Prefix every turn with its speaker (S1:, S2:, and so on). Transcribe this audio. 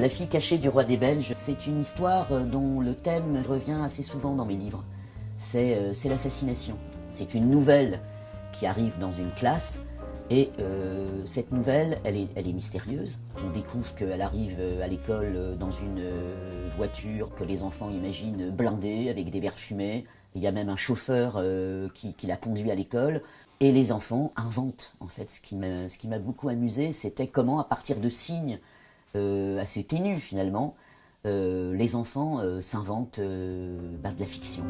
S1: La fille cachée du roi des Belges, c'est une histoire euh, dont le thème revient assez souvent dans mes livres. C'est euh, la fascination. C'est une nouvelle qui arrive dans une classe et euh, cette nouvelle, elle est, mystérieuse. On découvre qu'elle arrive à l'école dans une voiture que les enfants imaginent blindée avec des verres fumés. Il y a même un chauffeur qui, qui la conduit à l'école. Et les enfants inventent, en fait. Ce qui m'a beaucoup amusé, c'était comment, à partir de signes assez ténus finalement, euh, les enfants euh, s'inventent bah, de la fiction.